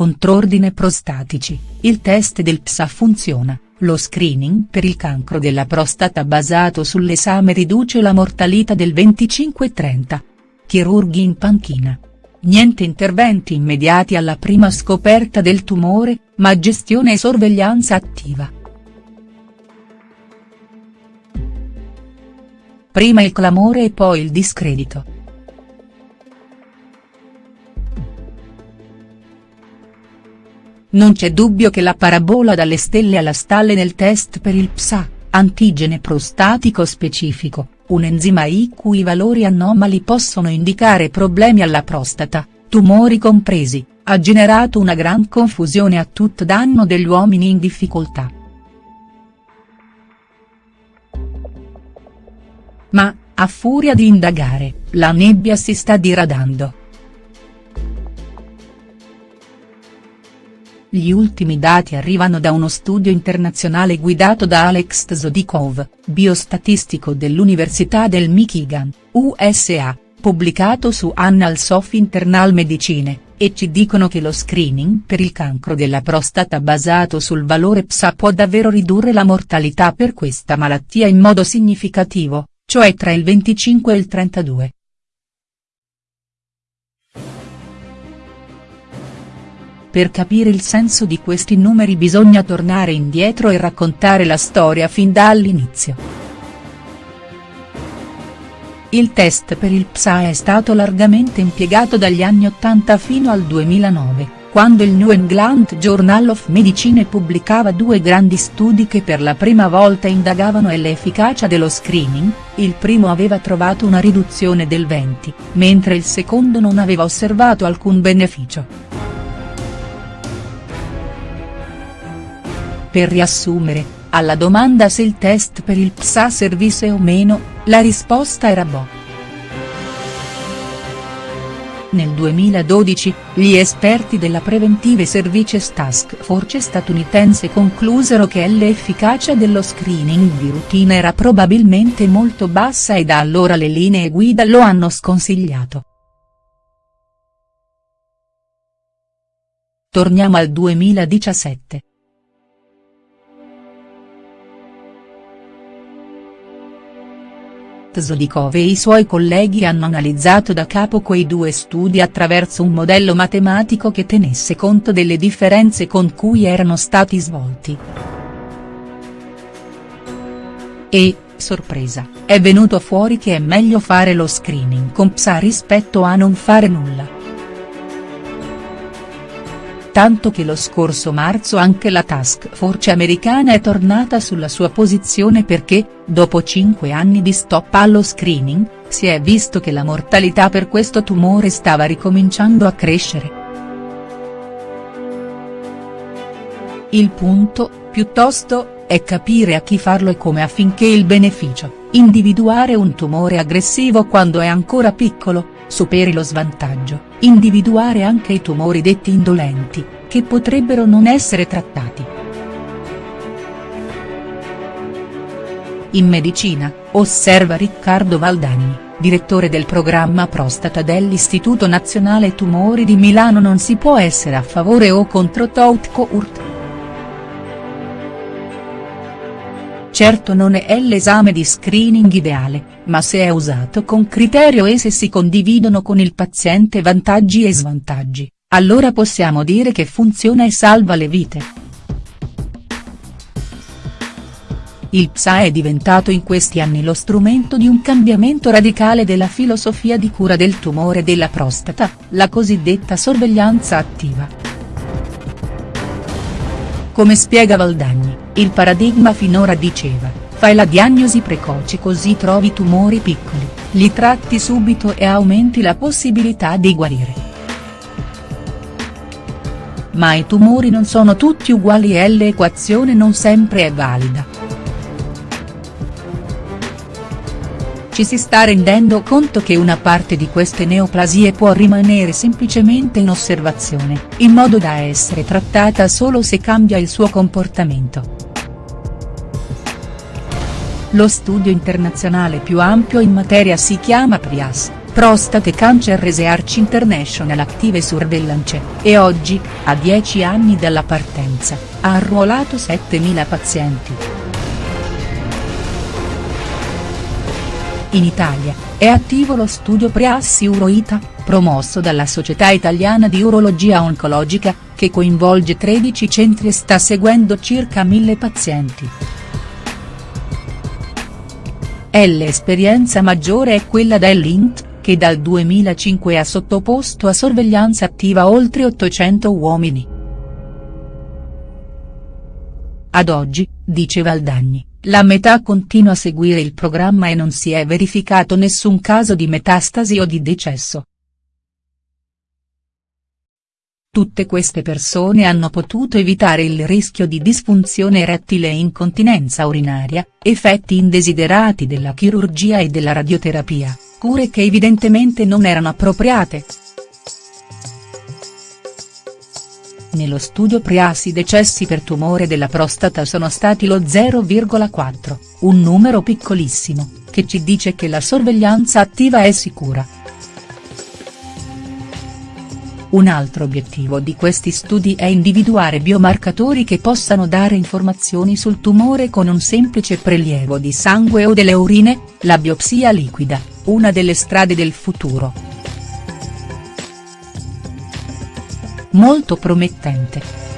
contrordine prostatici, il test del PSA funziona, lo screening per il cancro della prostata basato sull'esame riduce la mortalità del 25-30. Chirurghi in panchina. Niente interventi immediati alla prima scoperta del tumore, ma gestione e sorveglianza attiva. Prima il clamore e poi il discredito. Non c'è dubbio che la parabola dalle stelle alla stalle nel test per il PSA, antigene prostatico specifico, un enzima I cui valori anomali possono indicare problemi alla prostata, tumori compresi, ha generato una gran confusione a tutto danno degli uomini in difficoltà. Ma, a furia di indagare, la nebbia si sta diradando. Gli ultimi dati arrivano da uno studio internazionale guidato da Alex Tzodikov, biostatistico dell'Università del Michigan, USA, pubblicato su Annals of Internal Medicine, e ci dicono che lo screening per il cancro della prostata basato sul valore PSA può davvero ridurre la mortalità per questa malattia in modo significativo, cioè tra il 25 e il 32. Per capire il senso di questi numeri bisogna tornare indietro e raccontare la storia fin dall'inizio. Il test per il PSA è stato largamente impiegato dagli anni 80 fino al 2009 quando il New England Journal of Medicine pubblicava due grandi studi che per la prima volta indagavano l'efficacia dello screening, il primo aveva trovato una riduzione del 20, mentre il secondo non aveva osservato alcun beneficio. Per riassumere, alla domanda se il test per il PSA servisse o meno, la risposta era boh. Nel 2012, gli esperti della Preventive Services Task Force statunitense conclusero che l'efficacia dello screening di routine era probabilmente molto bassa e da allora le linee guida lo hanno sconsigliato. Torniamo al 2017. Tzodikov e i suoi colleghi hanno analizzato da capo quei due studi attraverso un modello matematico che tenesse conto delle differenze con cui erano stati svolti. E, sorpresa, è venuto fuori che è meglio fare lo screening con PSA rispetto a non fare nulla tanto che lo scorso marzo anche la task force americana è tornata sulla sua posizione perché, dopo cinque anni di stop allo screening, si è visto che la mortalità per questo tumore stava ricominciando a crescere. Il punto, piuttosto, è capire a chi farlo e come affinché il beneficio, individuare un tumore aggressivo quando è ancora piccolo, superi lo svantaggio, individuare anche i tumori detti indolenti, che potrebbero non essere trattati. In medicina, osserva Riccardo Valdagni, direttore del programma prostata dell'Istituto Nazionale Tumori di Milano non si può essere a favore o contro Tautco-Urt. Certo non è l'esame di screening ideale, ma se è usato con criterio e se si condividono con il paziente vantaggi e svantaggi, allora possiamo dire che funziona e salva le vite. Il PSA è diventato in questi anni lo strumento di un cambiamento radicale della filosofia di cura del tumore della prostata, la cosiddetta sorveglianza attiva. Come spiega Valdagni, il paradigma finora diceva, fai la diagnosi precoce così trovi tumori piccoli, li tratti subito e aumenti la possibilità di guarire. Ma i tumori non sono tutti uguali e l'equazione non sempre è valida. Ci si sta rendendo conto che una parte di queste neoplasie può rimanere semplicemente in osservazione, in modo da essere trattata solo se cambia il suo comportamento. Lo studio internazionale più ampio in materia si chiama PRIAS, Prostate Cancer Research International Active Surveillance, e oggi, a 10 anni dalla partenza, ha arruolato 7.000 pazienti. In Italia, è attivo lo studio Preassi Uroita, promosso dalla Società Italiana di Urologia Oncologica, che coinvolge 13 centri e sta seguendo circa 1000 pazienti. L'esperienza maggiore è quella dell'INT, che dal 2005 ha sottoposto a sorveglianza attiva oltre 800 uomini. Ad oggi, dice Valdagni, la metà continua a seguire il programma e non si è verificato nessun caso di metastasi o di decesso. Tutte queste persone hanno potuto evitare il rischio di disfunzione erettile e incontinenza urinaria, effetti indesiderati della chirurgia e della radioterapia cure che evidentemente non erano appropriate. Nello studio Priasi i decessi per tumore della prostata sono stati lo 0,4, un numero piccolissimo, che ci dice che la sorveglianza attiva è sicura. Un altro obiettivo di questi studi è individuare biomarcatori che possano dare informazioni sul tumore con un semplice prelievo di sangue o delle urine, la biopsia liquida, una delle strade del futuro. Molto promettente.